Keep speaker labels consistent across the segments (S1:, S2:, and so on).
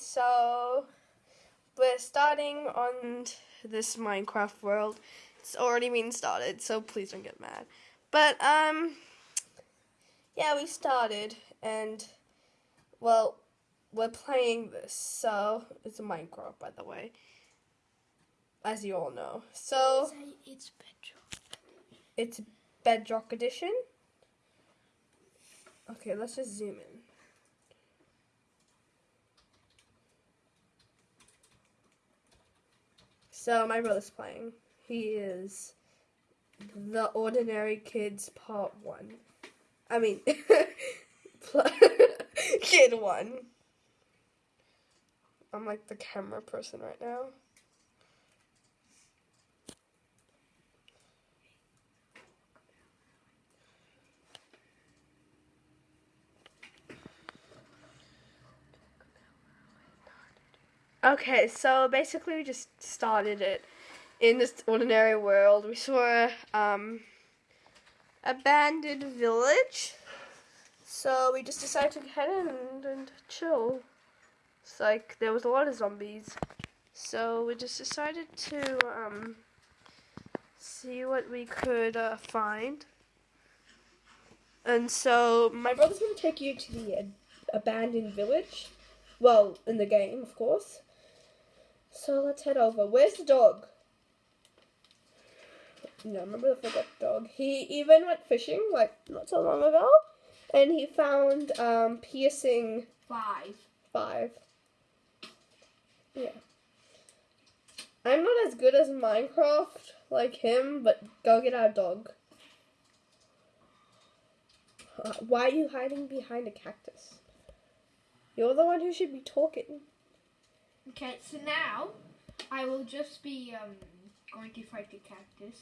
S1: so we're starting on this Minecraft world. It's already been started, so please don't get mad. But um yeah, we started and well, we're playing this. So, it's a Minecraft by the way. As you all know. So,
S2: it's Bedrock.
S1: it's Bedrock edition. Okay, let's just zoom in. So my brother's playing. He is the Ordinary Kids Part One. I mean, Kid One. I'm like the camera person right now. Okay, so basically we just started it in this ordinary world. We saw a um, abandoned village, so we just decided to head in and, chill. It's like there was a lot of zombies, so we just decided to um, see what we could uh, find. And so my brother's gonna take you to the abandoned village. Well, in the game, of course. So let's head over. Where's the dog? No, remember the forgot dog. He even went fishing like not so long ago, and he found um, piercing
S2: Five.
S1: five. Yeah. I'm not as good as Minecraft like him, but go get our dog. Uh, Why are you hiding behind a cactus? You're the one who should be talking.
S2: Okay, so now I will just be um going to fight the cactus.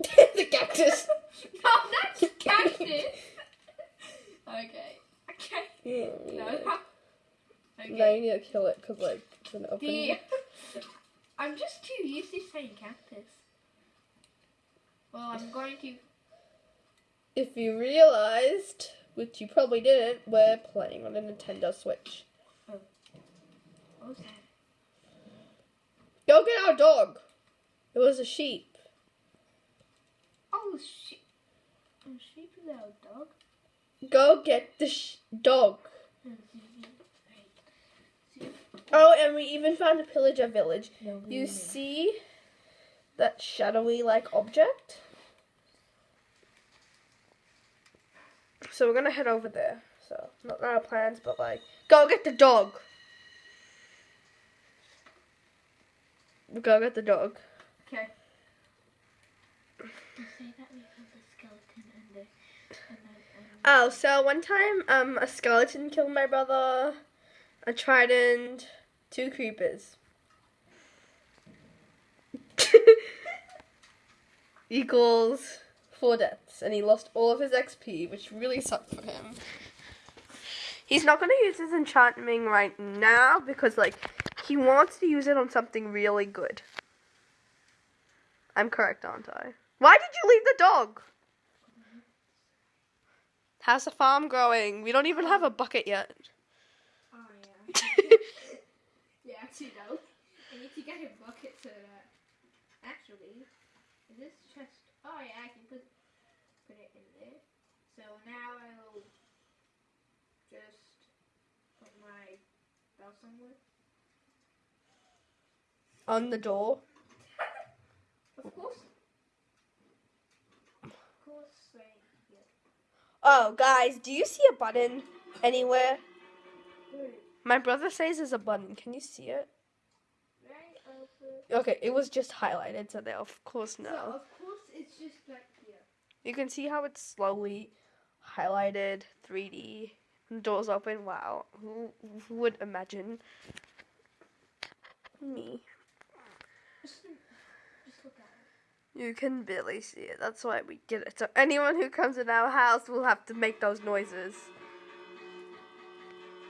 S1: the cactus.
S2: no, that's cactus. okay. Okay.
S1: Yeah,
S2: No. Okay.
S1: No, you need to kill it because like it's an open.
S2: The I'm just too used to saying cactus. Well, I'm going to.
S1: If you realized, which you probably didn't, we're playing on a Nintendo Switch.
S2: Was that?
S1: Go get our dog. It was a sheep.
S2: Oh, sheep. A sheep is our dog.
S1: Go get the sh- dog. Oh, and we even found a pillager village.
S2: No,
S1: You see that shadowy like object? So we're gonna head over there. So not our plans, but like go get the dog. Go get the dog.
S2: Okay. You say that we have the skeleton and the and the and
S1: Oh, so one time um a skeleton killed my brother, a trident, two creepers. Equals four deaths, and he lost all of his XP, which really sucked for him. He's not going to use his enchanting right now because, like, he wants to use it on something really good. I'm correct, aren't I? Why did you leave the dog? How's the farm growing? We don't even have a bucket yet.
S2: Oh yeah. yeah, actually no. I need to get a bucket so that actually is this chest oh yeah, I can put put it in there. So now I will just put my bell somewhere.
S1: On the door.
S2: Of course. Of course right here.
S1: Oh, guys, do you see a button anywhere? My brother says there's a button. Can you see it?
S2: right uh,
S1: Okay, it was just highlighted, so they of course
S2: So of course it's just back here.
S1: You can see how it's slowly highlighted, 3D. Doors open. Wow, who, who would imagine? Me.
S2: Just, just look at it.
S1: You can barely see it. That's why we get it. So anyone who comes in our house will have to make those noises.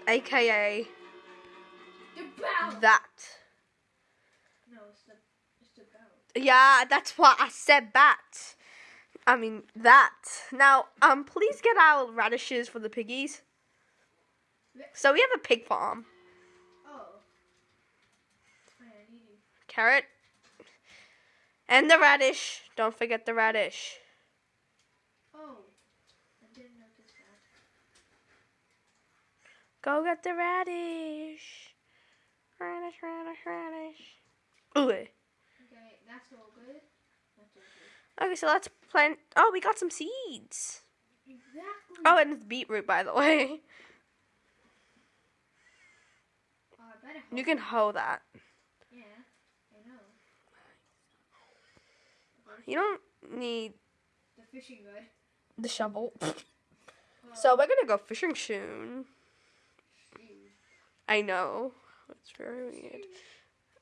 S1: AKA that.
S2: No, it's the it's the.
S1: Yeah, that's why I said bat. I mean that. Now, um, please get our radishes for the piggies. So we have a pig farm.
S2: Oh.
S1: carrot, and the radish. Don't forget the radish.
S2: Oh, I didn't notice that.
S1: Go get the radish. Radish, radish, radish. Ooh.
S2: Okay, that's all good. That's all good.
S1: Okay, so let's plant. Oh, we got some seeds.
S2: Exactly.
S1: Oh, and it's beetroot, by the way.
S2: Oh, better
S1: You can hoe that.
S2: Yeah, I know.
S1: You don't need
S2: The fishing rod.
S1: the shovel.
S2: Oh,
S1: So we're gonna go fishing soon.
S2: shoot.
S1: I know. It's very weird.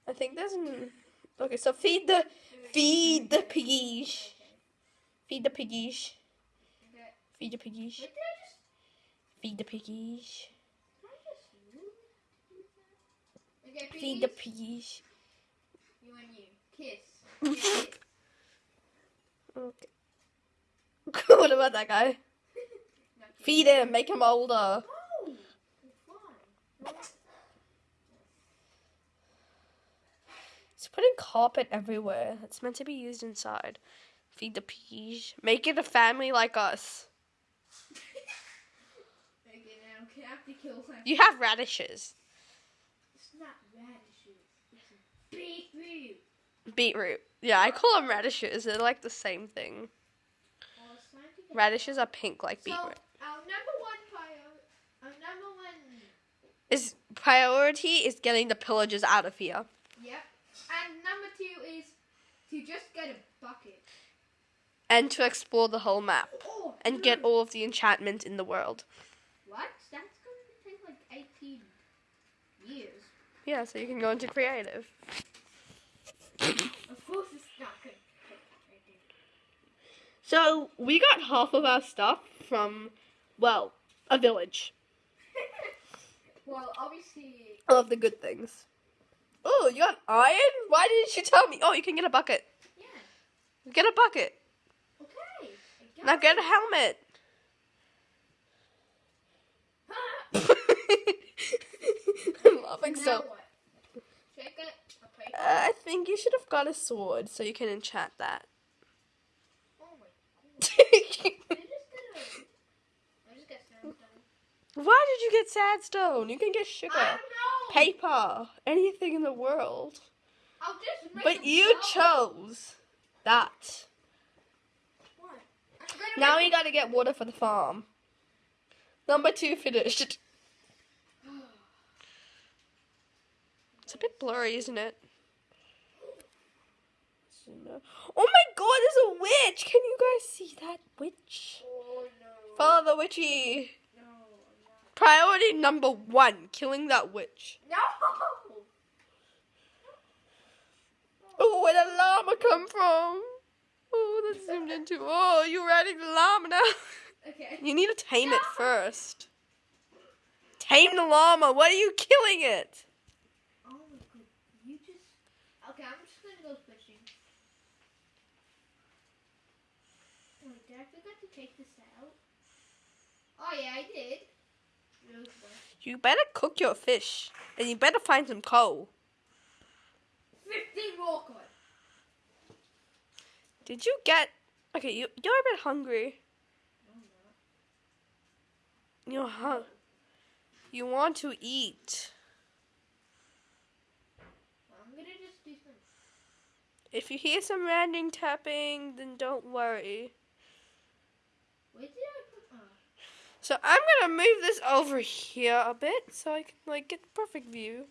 S1: I think there's an. Okay, so feed the feed the piggies. Feed the piggies. Feed the piggies.
S2: Wait, did I just,
S1: Feed the piggies.
S2: did I just lose that? Okay,
S1: Feed the
S2: piggies. You and you. Kiss. Kiss.
S1: Okay. what about that guy? Feed him. Make him older.
S2: No!
S1: He's putting carpet everywhere. It's meant to be used inside. Feed the piggies. Make it a family like us.
S2: Okay, have to kill him.
S1: You have radishes.
S2: It's not radishes. It's beetroot.
S1: Beetroot. Yeah, I call them radishes. They're like the same thing.
S2: It's time to get-
S1: Radishes are pink like
S2: So,
S1: beetroot.
S2: our number one priority, our number one,
S1: Is priority is getting the pillagers out of here.
S2: yep. And number two is to just get a bucket.
S1: And to explore the whole map.
S2: Oh,
S1: And get all of the enchantment in the world.
S2: What? That's going to take like 18 years.
S1: Yeah, so you can go into creative.
S2: Of course not going to take 18.
S1: So we got half of our stuff from, well, a village.
S2: well, obviously,
S1: All of the good things. Oh, you got iron? Why didn't you tell me? Oh, you can get a bucket.
S2: yeah.
S1: Get a bucket.
S2: Okay.
S1: Now get a helmet. I'm laughing so.
S2: what? It.
S1: I think you should have got a sword so you can enchant that.
S2: oh my god. I just got a. I just got sandstone.
S1: Why did you get sadstone? You can get sugar,
S2: I don't know.
S1: paper, anything in the world.
S2: I'll just
S1: But you chose that.
S2: What?
S1: Now we gotta get water for the farm. Number two finished. It's a bit blurry, isn't it? Oh my god, there's a witch! Can you guys see that witch?
S2: Oh no.
S1: Follow the witchy.
S2: No. Not.
S1: Priority number one, killing that witch.
S2: No.
S1: Oh, where did the llama come from? Oh, that's zoomed into. Oh, you're riding the llama now.
S2: Okay.
S1: You need to tame it first. Tame the llama. What are you killing it?
S2: Oh my god. You just. Okay, I'm just gonna go fishing. Wait, did I forget to take this out? Oh yeah, I did.
S1: You better cook your fish, and you better find some coal.
S2: 15 more coin.
S1: Did you get? Okay, you you're a bit hungry.
S2: No,
S1: You're hung. You want to eat.
S2: I'm gonna just do some.
S1: If you hear some random tapping, then don't worry.
S2: Where did I put? Oh.
S1: So I'm gonna move this over here a bit so I can like get the perfect view.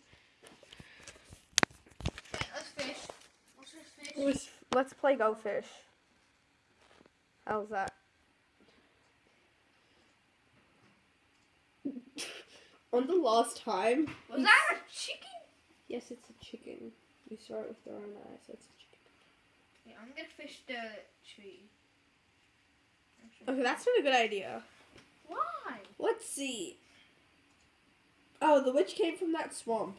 S2: Okay, let's fish. Let's fish.
S1: Let's, let's play Go Fish. How's that? On the last time.
S2: Was that a chicken?
S1: Yes, it's a chicken. We saw it with our own eyes, so it's a chicken.
S2: Yeah, I'm gonna fish the tree.
S1: Okay, that's not a good idea.
S2: Why?
S1: Let's see. Oh, the witch came from that swamp.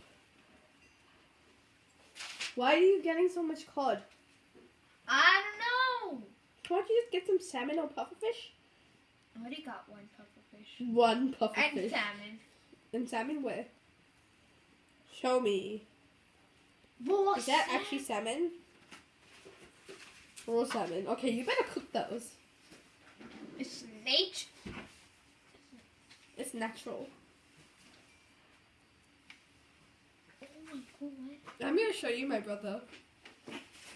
S1: Why are you getting so much cod?
S2: I don't know.
S1: Why don't you just get some salmon or pufferfish?
S2: I already got one pufferfish.
S1: One pufferfish.
S2: And salmon.
S1: And salmon where? Show me.
S2: Raw
S1: Is that actually salmon? Raw salmon. Okay, you better cook those.
S2: It's nature.
S1: It's natural.
S2: Oh my god.
S1: I'm gonna show you my brother.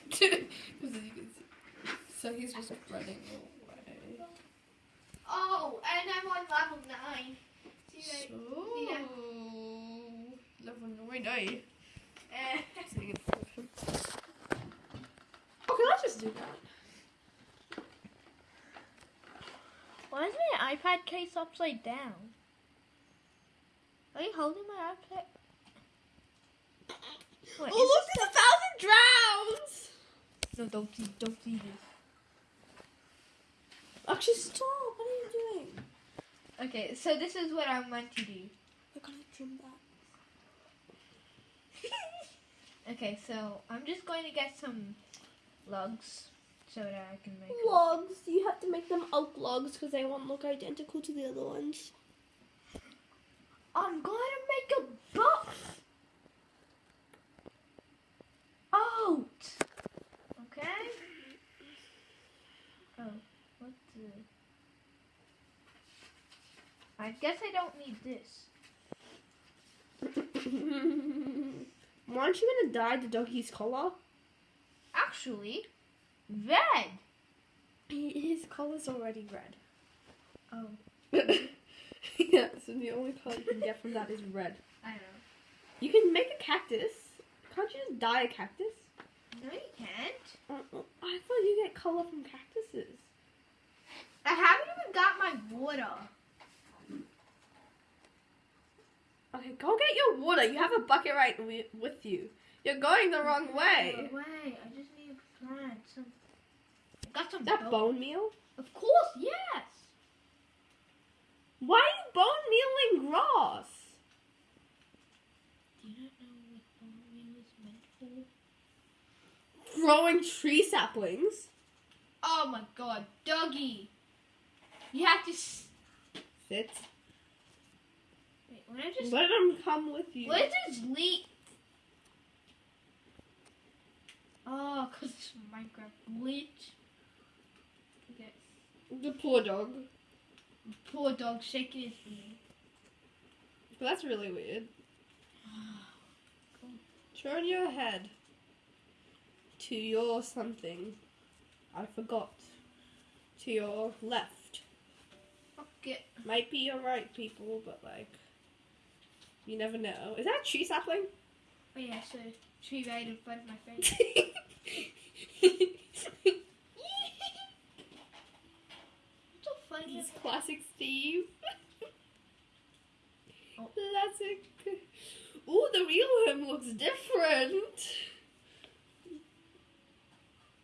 S1: Because you can see. So he's just running away.
S2: Oh, and I'm on level 9.
S1: So.
S2: Yeah.
S1: level nine.
S2: Eh.
S1: Oh, can I just do that?
S2: Why is my iPad case upside down? Are you holding my iPad? Wait,
S1: Oh, look, there's a thousand drowns!
S2: No, don't do, don't do this.
S1: Actually, stop! What are you doing?
S2: Okay, so this is what I'm meant to do.
S1: I gotta trim that.
S2: Okay, so I'm just going to get some logs so that I can make.
S1: Logs. You have to make them oak logs because they won't look identical to the other ones.
S2: I'm going to make a box. Out. Okay. Oh, what the? I guess I don't need this.
S1: Why aren't you gonna dye the doggy's collar?
S2: Actually, red.
S1: His collar's already red.
S2: Oh,
S1: yeah, so the only color you can get from that is red.
S2: I know.
S1: You can make a cactus. Can't you just dye a cactus?
S2: No, you can't.
S1: Uh, uh, I thought you get color from cactuses.
S2: I haven't even got my water.
S1: Okay, go get your water. You have a bucket right with you. You're going the wrong way.
S2: No way. I just need to plant some. I got some.
S1: Is that
S2: bone-
S1: bone meal?
S2: Of course, yes.
S1: Why are you bone mealing grass?
S2: Do you not know what bone meal is meant for?
S1: Growing tree saplings.
S2: Oh my god, Dougie. You have to.
S1: Sit.
S2: Wait, when I just.
S1: Let them come with you.
S2: Is oh, this leak? Oh, because it's Minecraft glitch.
S1: The poor dog.
S2: Poor dog shaking his knee.
S1: That's really weird. Turn your head to your something. I forgot. To your left.
S2: Okay.
S1: Might be your right, people, but like. You never know. Is that a tree sapling?
S2: Oh yeah, so tree right in front of my face. so funny.
S1: This classic Steve.
S2: Oh.
S1: Classic. Ooh, the real him looks different.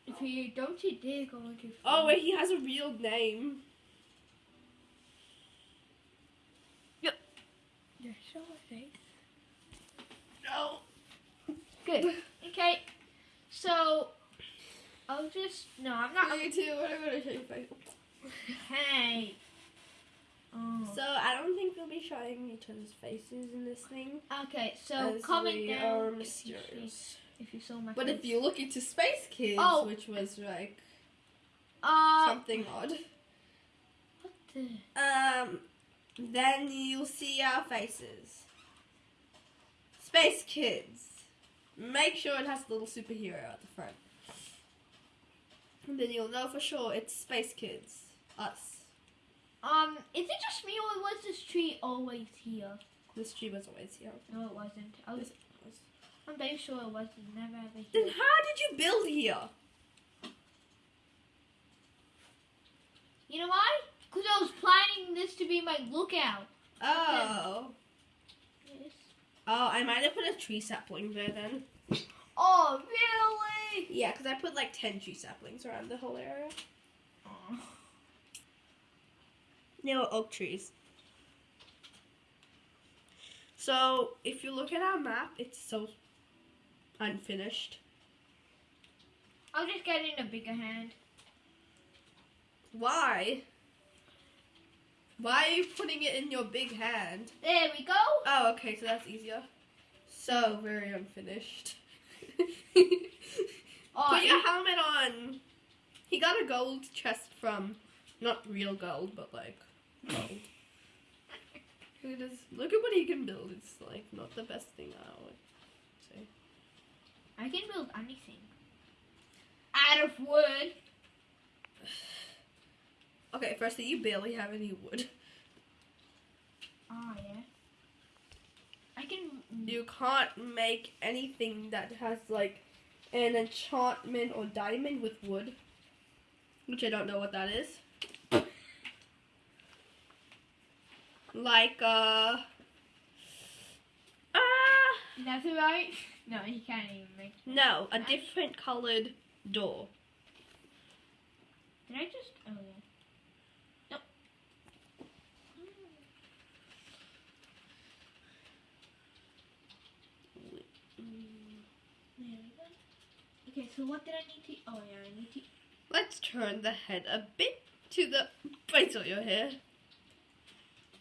S2: If you don't you dare go into
S1: Oh wait, he has a real name. Yep.
S2: Yeah, show my face.
S1: No.
S2: Good. Okay. So I'll just no, I'm not
S1: Me too. What am gonna show you face?
S2: Hey. Oh.
S1: So I don't think we'll be showing each other's faces in this thing.
S2: okay, so
S1: as
S2: comment down
S1: are
S2: if you, see, if you saw my
S1: But
S2: face.
S1: if you look into Space Kids,
S2: Oh.
S1: which was like
S2: uh
S1: something odd,
S2: what the
S1: um, then you'll see our faces. Space Kids. Make sure it has the little superhero at the front. And then you'll know for sure it's Space Kids. Us.
S2: um is it just me or was this tree always here?
S1: This tree was always here.
S2: No it wasn't. I was
S1: This was.
S2: I'm very sure it wasn't never ever
S1: Then how did you build here?
S2: You know why? Because I was planning this to be my lookout.
S1: Oh.
S2: Yes.
S1: Oh, I might have put a tree sapling there then.
S2: Oh really?
S1: Yeah, because I put like 10 tree saplings around the whole area. Were oak trees. So, if you look at our map, it's so unfinished.
S2: I'll just get in a bigger hand.
S1: Why? Why are you putting it in your big hand?
S2: There we go.
S1: Oh, okay, so that's easier. So very unfinished.
S2: Oh,
S1: Put your helmet on. He got a gold chest from, not real gold, but like gold. Look at this. Look at what he can build. It's like not the best thing I would say.
S2: I can build anything. Out of wood.
S1: Okay, firstly, you barely have any wood.
S2: Oh yeah. I can.
S1: You can't make anything that has like an enchantment or diamond with wood, which I don't know what that is. Like uh, ah,
S2: That's right. No, he can't even make.
S1: no, a different colored door.
S2: Did I just? Oh yeah. Nope. There we go. Okay, so what did I need to? Oh yeah, I need to.
S1: Let's turn the head a bit to the base of your hair.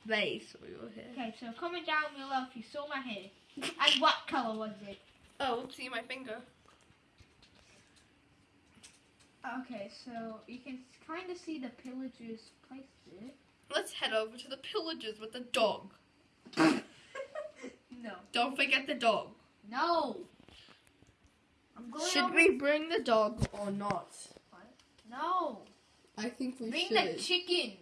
S1: Base of your hair.
S2: Okay, so comment down below if you saw my hair. And what color was it?
S1: Oh, see my finger.
S2: Okay, so you can kind of see the pillagers placed it.
S1: Let's head over to the pillagers with the dog.
S2: no.
S1: Don't forget the dog.
S2: No. I'm going
S1: Should we bring the dog or not?
S2: No.
S1: I think we
S2: Bring
S1: should.
S2: Bring the chicken.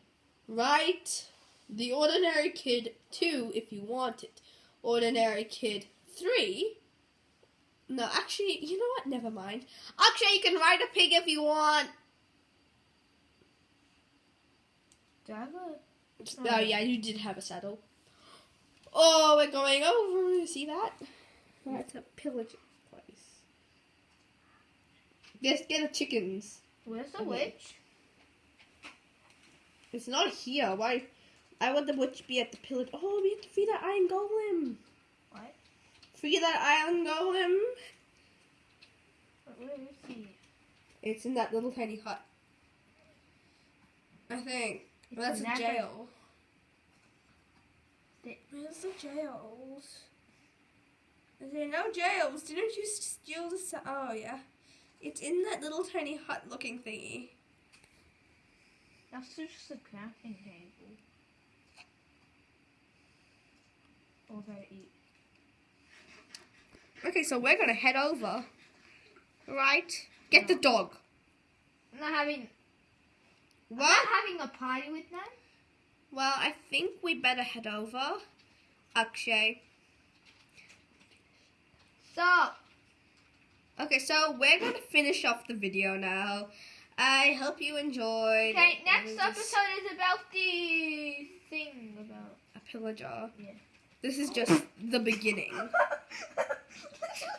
S1: right? The ordinary kid two, if you want it. Ordinary kid three. No, actually, you know what? Never mind. Actually, you can ride a pig if you want.
S2: Do I have a?
S1: Oh, oh yeah, you did have a saddle. Oh, we're going over. See that? That's a pillage place. Let's get the chickens.
S2: Where's the
S1: Okay.
S2: witch?
S1: It's not here. Why? I want the witch be at the pillage. Oh, we have to free that iron golem.
S2: What?
S1: Free that iron golem.
S2: Where is he?
S1: It's in that little tiny hut. I think. Well, that's a jail.
S2: The-
S1: Where's the jails? Is there no jails? Didn't you steal the? sa- Oh yeah, it's in that little tiny hut-looking thingy.
S2: That's just a crafting they eat.
S1: Okay, so we're gonna head over. Right? Get the dog.
S2: I'm not having. I'm
S1: What?
S2: not having a party with them.
S1: Well, I think we better head over. Akshay.
S2: Stop.
S1: Okay, so we're gonna finish off the video now. I hope you enjoyed.
S2: Okay, next episode is about the thing about.
S1: A pillager.
S2: Yeah.
S1: This is just the beginning.